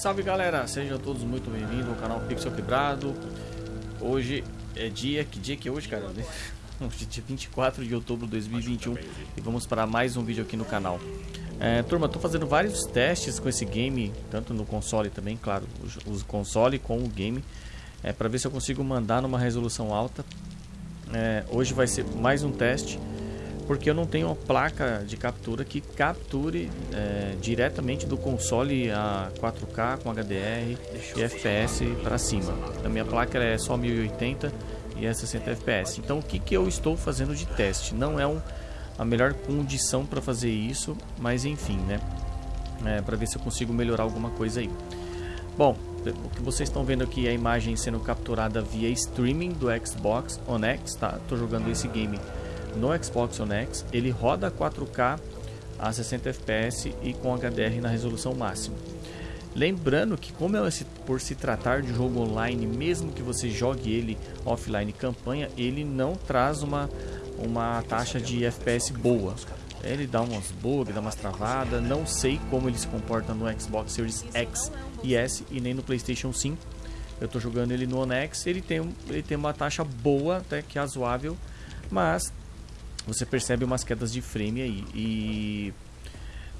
Salve galera, sejam todos muito bem-vindos ao canal Pixel Quebrado. Hoje é dia, que dia que é hoje, cara? Hoje é dia 24 de outubro de 2021 e vamos para mais um vídeo aqui no canal. É, turma, tô fazendo vários testes com esse game, tanto no console também, claro, o console com o game, é, para ver se eu consigo mandar numa resolução alta. É, hoje vai ser mais um teste porque eu não tenho uma placa de captura que capture é, diretamente do console a 4K com HDR e FPS para cima. A minha placa é só 1080 e é 60 FPS. Então o que, que eu estou fazendo de teste? Não é um, a melhor condição para fazer isso, mas enfim, né? É, para ver se eu consigo melhorar alguma coisa aí. Bom, o que vocês estão vendo aqui é a imagem sendo capturada via streaming do Xbox One X, tá? Tô jogando esse game no Xbox One X, ele roda 4K a 60 FPS e com HDR na resolução máxima. Lembrando que como é por se tratar de jogo online, mesmo que você jogue ele offline campanha, ele não traz uma, uma taxa de FPS boa. Ele dá umas bugs, dá umas travadas, não sei como ele se comporta no Xbox Series X e S e nem no Playstation 5. Eu estou jogando ele no One X, ele tem, ele tem uma taxa boa, até que razoável, mas você percebe umas quedas de frame aí. E.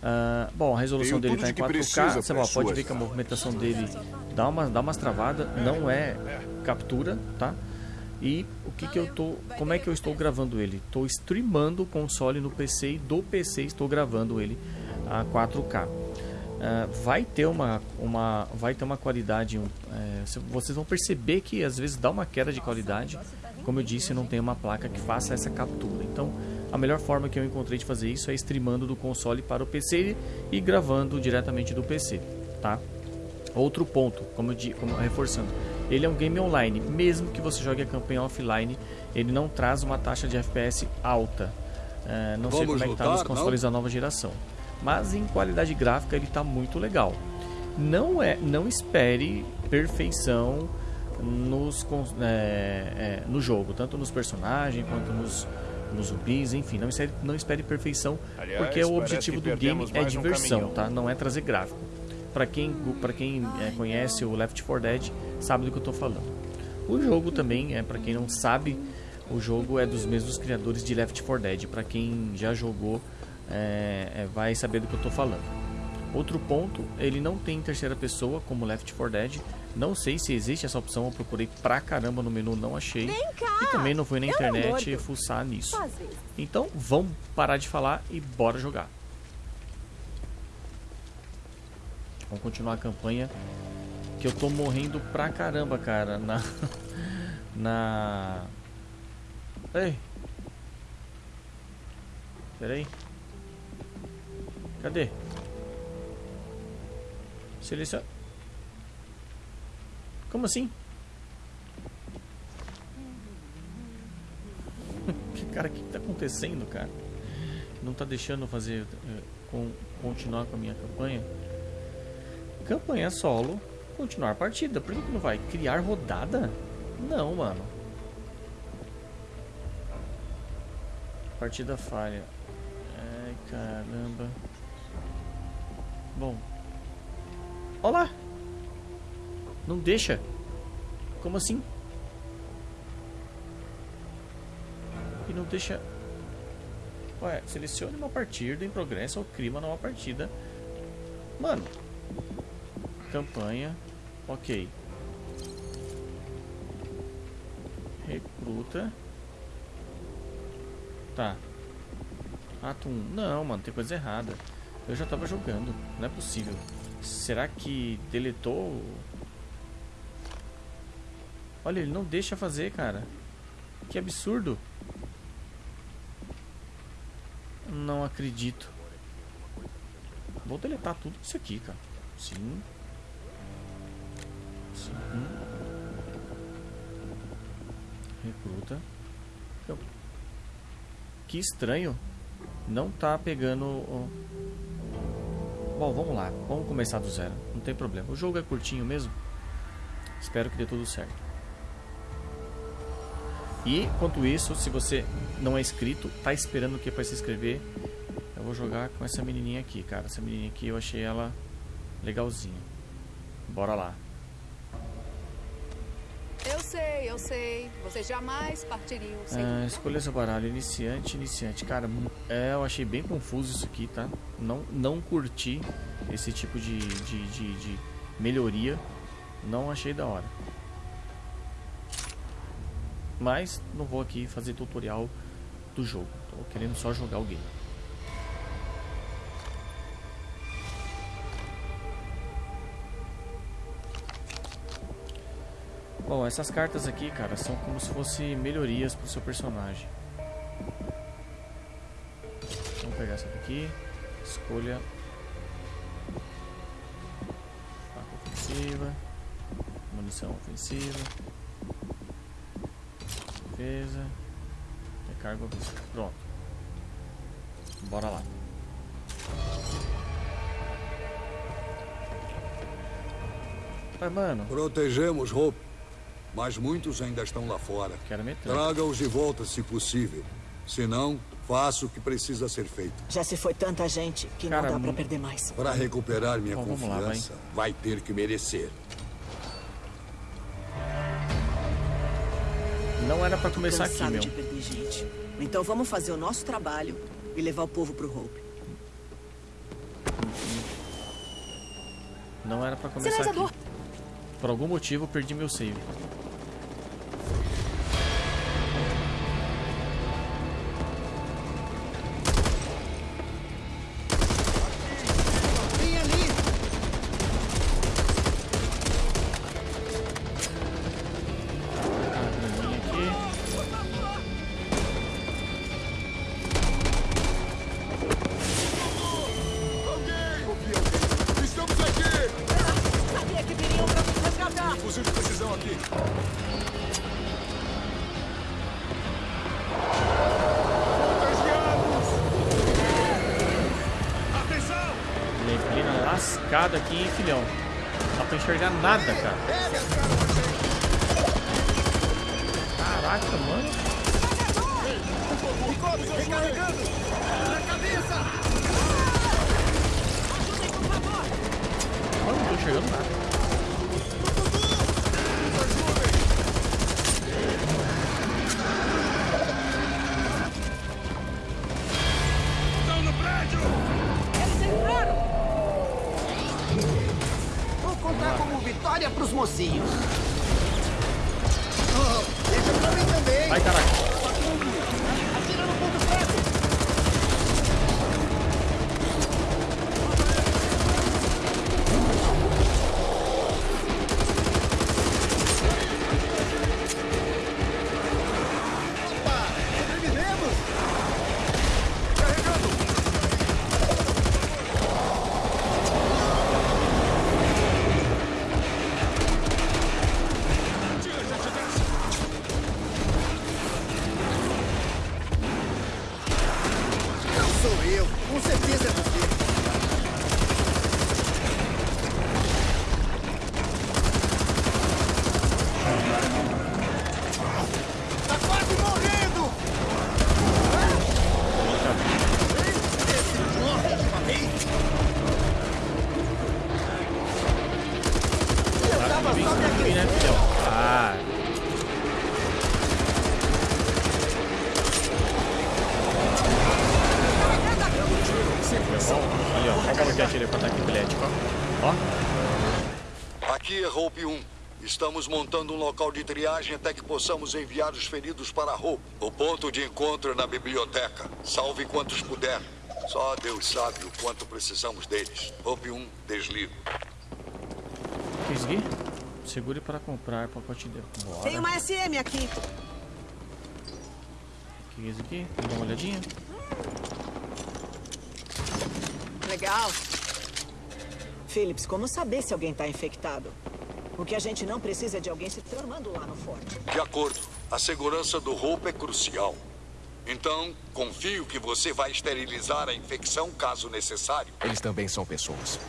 Uh, bom, a resolução dele está em 4K. Você pode ver que a movimentação dele dá, uma, dá umas travadas, não é captura, tá? E o que que eu tô, como é que eu estou gravando ele? Estou streamando o console no PC e do PC estou gravando ele a 4K. Uh, ah, vai ter uma, uma vai ter uma qualidade um, é, vocês vão perceber que às vezes dá uma queda de qualidade como eu disse, não tem uma placa que faça essa captura. Então, a melhor forma que eu encontrei de fazer isso é streamando do console para o PC e gravando diretamente do PC, tá? Outro ponto, como, eu, como reforçando, ele é um game online. Mesmo que você jogue a campanha offline, ele não traz uma taxa de FPS alta. É, não Vamos sei como é que tá nos consoles não? da nova geração. Mas em qualidade gráfica ele está muito legal. Não é, não espere perfeição nos, é, é, no jogo, tanto nos personagens quanto nos, nos zumbis, enfim, não espere, não espere perfeição, Aliás, porque o objetivo do game é diversão, um tá? Não é trazer gráfico. Para quem, pra quem é, conhece o Left 4 Dead, sabe do que eu estou falando. O jogo também, é para quem não sabe, o jogo é dos mesmos criadores de Left 4 Dead. Para quem já jogou, é, é, vai saber do que eu estou falando. Outro ponto, ele não tem terceira pessoa como Left 4 Dead, não sei se existe essa opção, eu procurei pra caramba no menu, não achei. E também não fui na internet fuçar nisso. Então, vamos parar de falar e bora jogar. Vamos continuar a campanha. Que eu tô morrendo pra caramba, cara. Na. Na. Ei! Pera aí. Cadê? Seleciona. Como assim? cara, o que está acontecendo, cara? Não está deixando fazer é, com, continuar com a minha campanha? Campanha solo, continuar a partida. Por que, que não vai? Criar rodada? Não, mano. Partida falha. Ai, caramba. Bom. Olá! Não deixa. Como assim? E não deixa... Ué, selecione uma partida em progresso ou crie uma nova partida. Mano. Campanha. Ok. Recruta. Tá. Ato 1. Não, mano, tem coisa errada. Eu já tava jogando. Não é possível. Será que deletou Olha, ele não deixa fazer, cara. Que absurdo. Não acredito. Vou deletar tudo isso aqui, cara. Sim. Sim. Recruta. Que estranho. Não tá pegando... Bom, vamos lá. Vamos começar do zero. Não tem problema. O jogo é curtinho mesmo. Espero que dê tudo certo. E, enquanto isso, se você não é inscrito, tá esperando o que para se inscrever? Eu vou jogar com essa menininha aqui, cara. Essa menininha aqui eu achei ela legalzinha. Bora lá. Eu sei, eu sei. Vocês jamais partiriam sem. Ah, escolha seu baralho, iniciante, iniciante. Cara, é, eu achei bem confuso isso aqui, tá? Não, não curti esse tipo de, de, de, de melhoria. Não achei da hora. Mas não vou aqui fazer tutorial do jogo. Tô querendo só jogar o game. Bom, essas cartas aqui, cara, são como se fossem melhorias pro seu personagem. Vamos pegar essa daqui. Escolha. Faca ofensiva. Munição ofensiva. Defesa. Recarga ofensiva. Pronto. Bora lá. Mas, mano, Protegemos Hope, mas muitos ainda estão lá fora. Traga-os de volta se possível. Se não, faça o que precisa ser feito. Já se foi tanta gente que Cara, não dá pra perder mais. Para recuperar minha Bom, vamos lá, confiança, vai ter que merecer. Não era pra começar aqui, meu. de perder gente. Então vamos fazer o nosso trabalho e levar o povo pro Hope. Não era pra começar Sinalizador. aqui. Por algum motivo eu perdi meu save. Lascada aqui, hein, filhão. Não dá pra enxergar nada, cara. Caraca, mano. Olha, não tô enxergando nada. Vitória pros mocinhos. Ai, caraca. Sou eu. Com certeza é você. Tá quase morrendo! Esse morre de uma vez! Eu Claro tava que vem só me subir, né, aquecendo. filhão? Ah. Ali, ó. Olha como que atirei pra ataque epilético, ó. Ó. Aqui é Hope 1. Estamos montando um local de triagem até que possamos enviar os feridos para Hope. O ponto de encontro é na biblioteca. Salve quantos puder. Só Deus sabe o quanto precisamos deles. Hope 1, desligo. É aqui? Segure para comprar pacote de... Bora. Tem uma SM aqui. O que é isso aqui? Vamos dar uma olhadinha. Legal. Phillips, como saber se alguém tá infectado? O que a gente não precisa é de alguém se tramando lá no forte. De acordo. A segurança do Hope é crucial. Então, confio que você vai esterilizar a infecção caso necessário. Eles também são pessoas.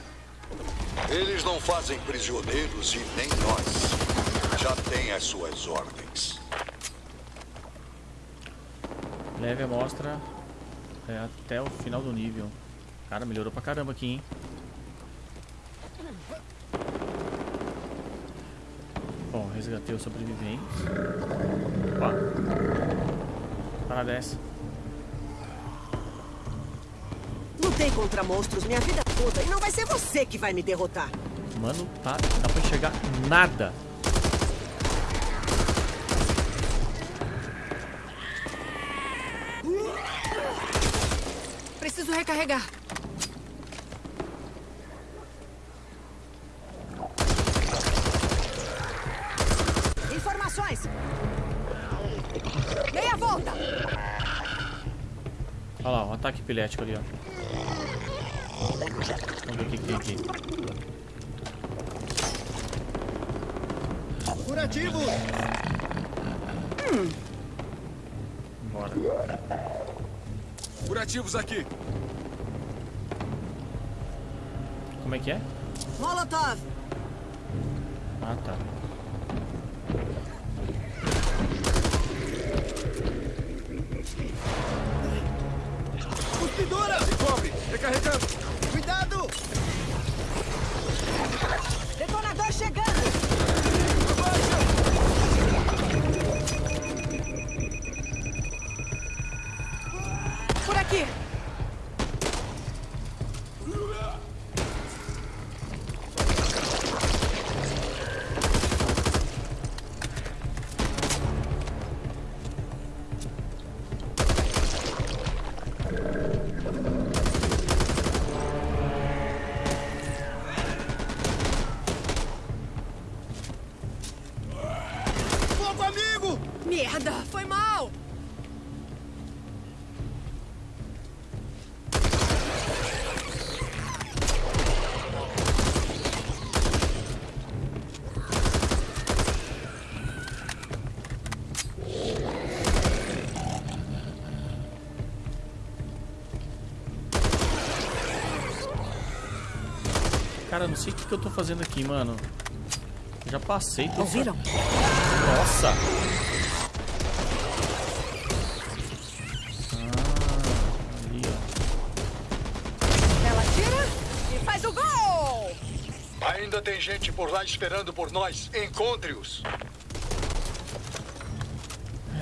Eles não fazem prisioneiros e nem nós. Já têm as suas ordens. Leve a amostra é, até o final do nível. Cara, melhorou pra caramba aqui, hein? Bom, resgatei o sobrevivente. Opa. Para dessa. Lutei contra monstros minha vida toda e não vai ser você que vai me derrotar. Mano, tá, dá pra enxergar nada. Preciso recarregar. Epilético ali, ó. Vamos ver o que, tem aqui. Curativo! Bora. Curativos aqui. Como é que é? Molotov! Ah, tá. Recarregando. Cuidado! Detonador chegando! Por aqui! Cara, não sei o que, que eu tô fazendo aqui, mano. Já passei por Ouviram? Nossa! Ah, ali, ó. Ela tira e faz o gol! Ainda tem gente por lá esperando por nós. Encontre-os.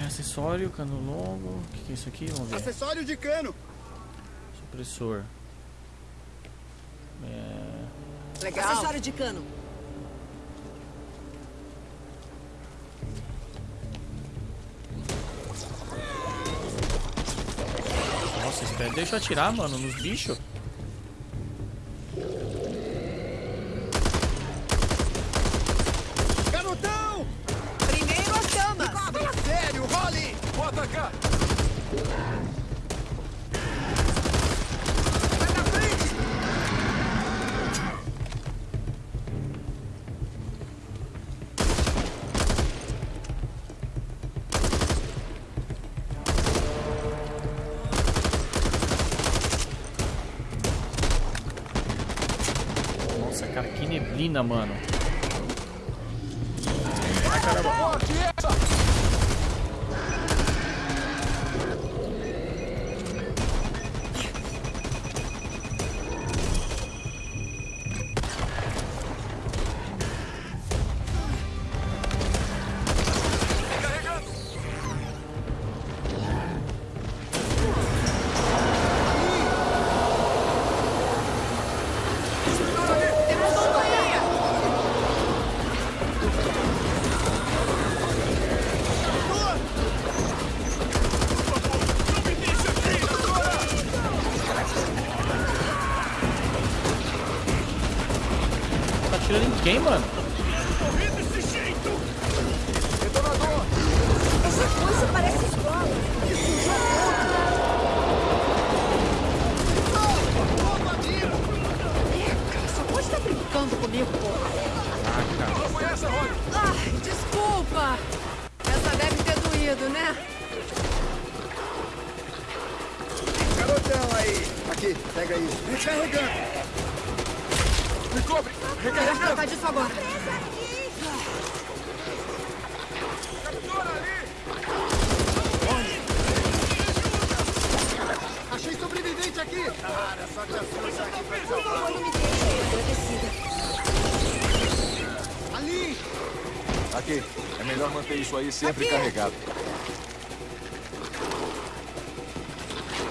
É, acessório, cano longo. O que, que é isso aqui? Vamos ver. Acessório de cano! Supressor. É... Legal. Acessório de cano. Nossa, espera. Deixa eu atirar, mano, nos bichos. Que neblina, mano. Quem, mano? É melhor manter isso aí sempre Aqui. carregado.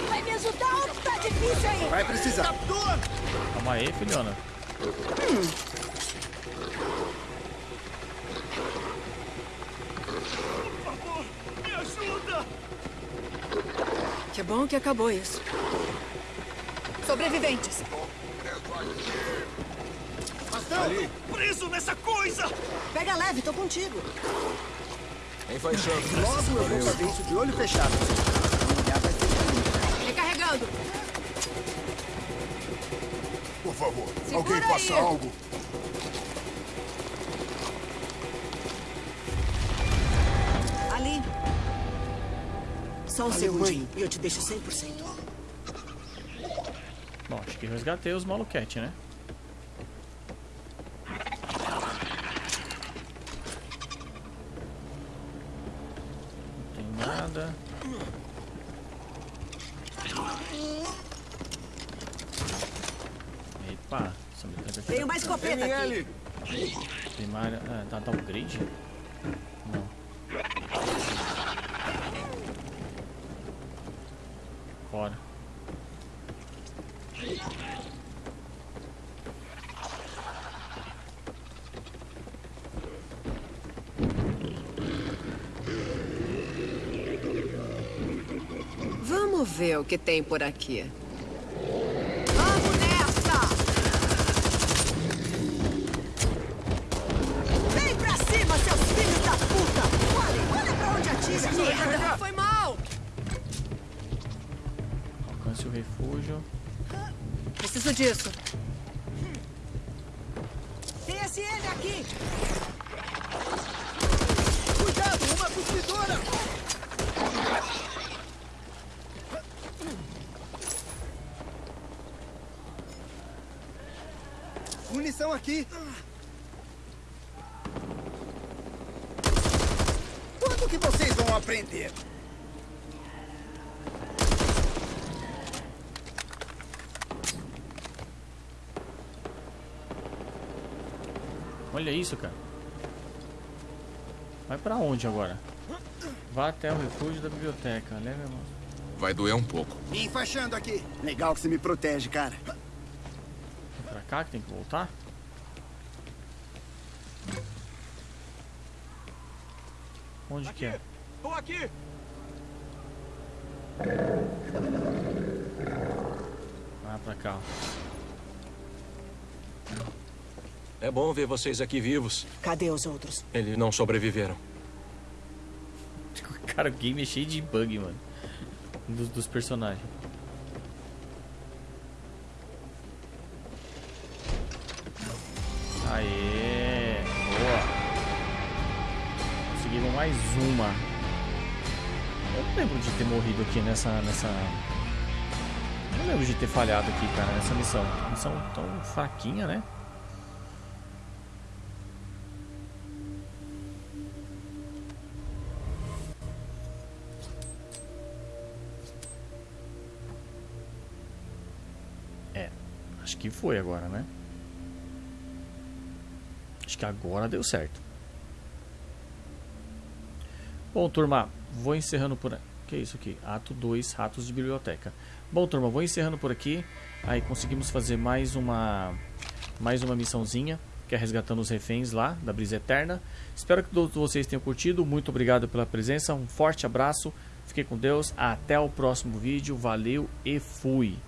Vai me ajudar ou tá difícil aí? Vai precisar. Captura! Calma aí, filhona. Por favor, me ajuda! Que bom que acabou isso. Sobreviventes. Ali. Preso nessa coisa! Pega leve, tô contigo. Enfaixando. Logo eu vou fazer isso de olho fechado. Recarregando. Por favor, Segura alguém faça aí. algo. Ali. Só um segundinho e eu te deixo 100%. Bom, acho que resgatei os maluquete, né? Não tem nada. Tem uma escopeta aqui. Primária. Ah, tá, tá upgrade? Não. Bora. Vamos ver o que tem por aqui. Refúgio. Preciso disso. Tem SM aqui! Cuidado, uma cuspidora! Munição aqui! Quando que vocês vão aprender? Olha isso, cara. Vai pra onde agora? Vá até o refúgio da biblioteca. Leve a mão. Vai doer um pouco. Me enfaixando aqui. Legal que você me protege, cara. É pra cá que tem que voltar? Onde que é? Tô aqui! Ah, pra cá. É bom ver vocês aqui vivos. Cadê os outros? Eles não sobreviveram. Cara, o game é cheio de bug, mano. Dos, dos personagens. Aê! Boa! Conseguimos mais uma. Eu não lembro de ter morrido aqui nessa. nessa... Não lembro de ter falhado aqui, cara, nessa missão. Missão tão fraquinha, né? Acho que foi agora, né? Acho que agora deu certo. Bom, turma, vou encerrando por aqui. Que é isso aqui? Ato 2, Ratos de Biblioteca. Bom, turma, vou encerrando por aqui. Aí conseguimos fazer mais uma mais uma missãozinha, que é resgatando os reféns lá da Brisa Eterna. Espero que todos vocês tenham curtido. Muito obrigado pela presença. Um forte abraço. Fiquem com Deus. Até o próximo vídeo. Valeu e fui.